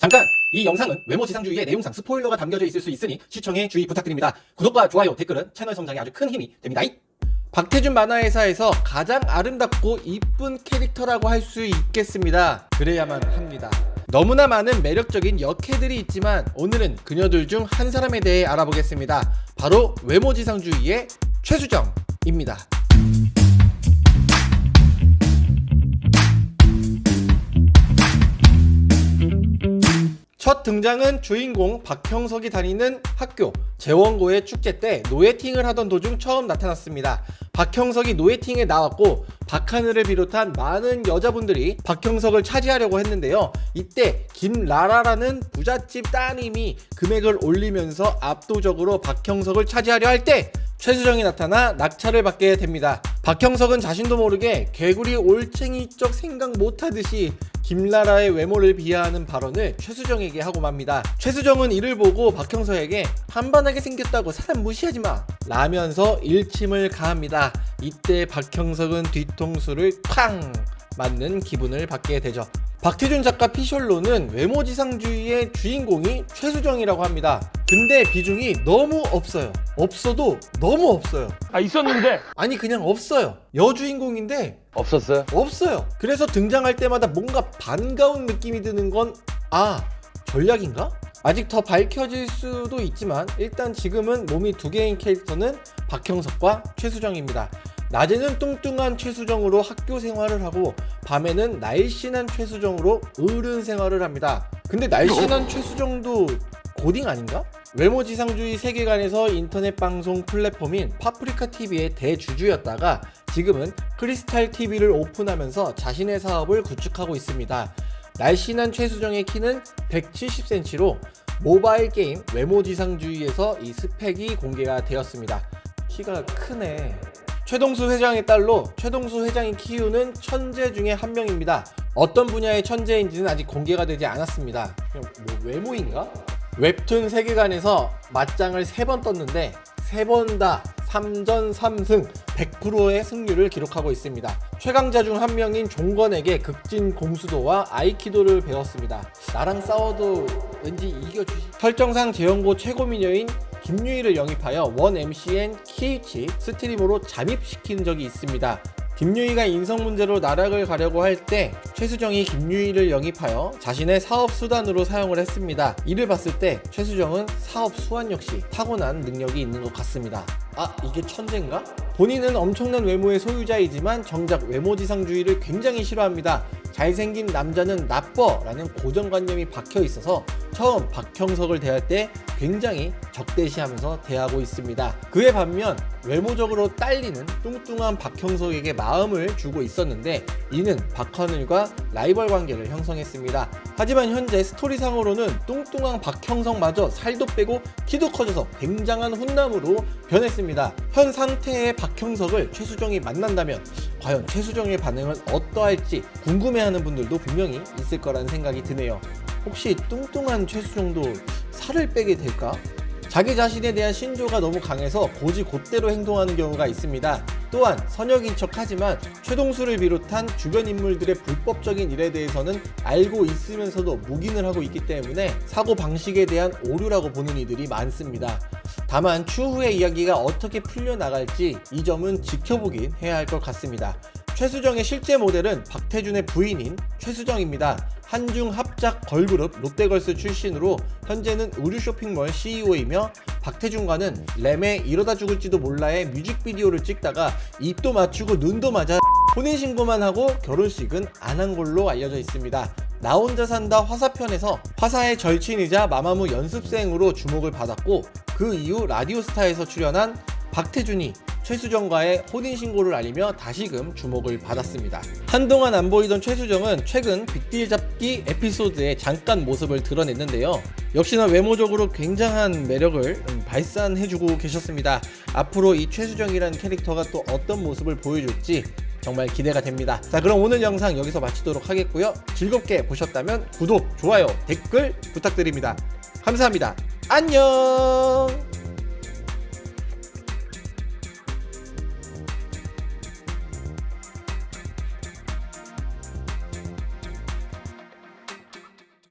잠깐! 이 영상은 외모 지상주의의 내용상 스포일러가 담겨져 있을 수 있으니 시청에 주의 부탁드립니다. 구독과 좋아요, 댓글은 채널 성장에 아주 큰 힘이 됩니다. 박태준 만화회사에서 가장 아름답고 이쁜 캐릭터라고 할 수 있겠습니다. 그래야만 합니다. 너무나 많은 매력적인 역캐들이 있지만 오늘은 그녀들 중 한 사람에 대해 알아보겠습니다. 바로 외모지상주의의 최수정입니다. 첫 등장은 주인공 박형석이 다니는 학교 재원고의 축제 때 노예팅을 하던 도중 처음 나타났습니다. 박형석이 노예팅에 나왔고 박하늘을 비롯한 많은 여자분들이 박형석을 차지하려고 했는데요. 이때 김라라라는 부잣집 따님이 금액을 올리면서 압도적으로 박형석을 차지하려 할 때 최수정이 나타나 낙찰을 받게 됩니다. 박형석은 자신도 모르게 개구리 올챙이적 생각 못하듯이 김라라의 외모를 비하하는 발언을 최수정에게 하고 맙니다. 최수정은 이를 보고 박형석에게 반반하게 생겼다고 사람 무시하지 마 라면서 일침을 가합니다. 이때 박형석은 뒤통수를 쾅 맞는 기분을 받게 되죠. 박태준 작가 피셜로는 외모지상주의의 주인공이 최수정이라고 합니다. 근데 비중이 너무 없어요. 없어도 너무 없어요. 아 있었는데 아니 그냥 없어요. 여주인공인데 없었어요? 없어요. 그래서 등장할 때마다 뭔가 반가운 느낌이 드는 건 아, 전략인가? 아직 더 밝혀질 수도 있지만 일단 지금은 몸이 두 개인 캐릭터는 박형석과 최수정입니다. 낮에는 뚱뚱한 최수정으로 학교 생활을 하고 밤에는 날씬한 최수정으로 어른 생활을 합니다. 근데 날씬한 최수정도 고딩 아닌가? 외모지상주의 세계관에서 인터넷 방송 플랫폼인 파프리카 TV의 대주주였다가 지금은 크리스탈 TV를 오픈하면서 자신의 사업을 구축하고 있습니다. 날씬한 최수정의 키는 170cm로 모바일 게임 외모지상주의에서 이 스펙이 공개가 되었습니다. 키가 크네. 최동수 회장의 딸로 최동수 회장이 키우는 천재 중에 한 명입니다. 어떤 분야의 천재인지는 아직 공개가 되지 않았습니다. 그냥 뭐 외모인가? 웹툰 세계관에서 맞짱을 3번 떴는데 3번 다 3전 3승 100%의 승률을 기록하고 있습니다. 최강자 중 한 명인 종건에게 극진 공수도와 아이키도를 배웠습니다. 나랑 싸워도 왠지 이겨주시. 설정상 재원고 최고 미녀인 김유희를 영입하여 원 MCN KH 스트림으로 잠입시킨 적이 있습니다. 김유희가 인성 문제로 나락을 가려고 할 때 최수정이 김유희를 영입하여 자신의 사업 수단으로 사용을 했습니다. 이를 봤을 때 최수정은 사업 수완 역시 타고난 능력이 있는 것 같습니다. 아 이게 천재인가? 본인은 엄청난 외모의 소유자이지만 정작 외모지상주의를 굉장히 싫어합니다. 잘생긴 남자는 나빠 라는 고정관념이 박혀 있어서 처음 박형석을 대할 때 굉장히 적대시하면서 대하고 있습니다. 그에 반면 외모적으로 딸리는 뚱뚱한 박형석에게 마음을 주고 있었는데 이는 박하늘과 라이벌 관계를 형성했습니다. 하지만 현재 스토리상으로는 뚱뚱한 박형석마저 살도 빼고 키도 커져서 굉장한 훈남으로 변했습니다. 현 상태의 박형석을 최수정이 만난다면 과연 최수정의 반응은 어떠할지 궁금해하는 분들도 분명히 있을 거라는 생각이 드네요. 혹시 뚱뚱한 최수정도 살을 빼게 될까? 자기 자신에 대한 신조가 너무 강해서 고지 곧대로 행동하는 경우가 있습니다. 또한 선역인 척 하지만 최동수를 비롯한 주변 인물들의 불법적인 일에 대해서는 알고 있으면서도 묵인을 하고 있기 때문에 사고 방식에 대한 오류라고 보는 이들이 많습니다. 다만 추후의 이야기가 어떻게 풀려나갈지 이 점은 지켜보긴 해야 할 것 같습니다. 최수정의 실제 모델은 박태준의 부인인 최수정입니다. 한중 합작 걸그룹 롯데걸스 출신으로 현재는 의류 쇼핑몰 CEO이며 박태준과는 램의 이러다 죽을지도 몰라의 뮤직비디오를 찍다가 입도 맞추고 눈도 맞아 혼인신고만 하고 결혼식은 안 한 걸로 알려져 있습니다. 나 혼자 산다 화사편에서 화사의 절친이자 마마무 연습생으로 주목을 받았고 그 이후 라디오스타에서 출연한 박태준이 최수정과의 혼인 신고를 알리며 다시금 주목을 받았습니다. 한동안 안 보이던 최수정은 최근 빅딜 잡기 에피소드에 잠깐 모습을 드러냈는데요. 역시나 외모적으로 굉장한 매력을 음, 발산해주고 계셨습니다. 앞으로 이 최수정이라는 캐릭터가 또 어떤 모습을 보여줄지 정말 기대가 됩니다. 자 그럼 오늘 영상 여기서 마치도록 하겠고요. 즐겁게 보셨다면 구독, 좋아요, 댓글 부탁드립니다. 감사합니다. 안녕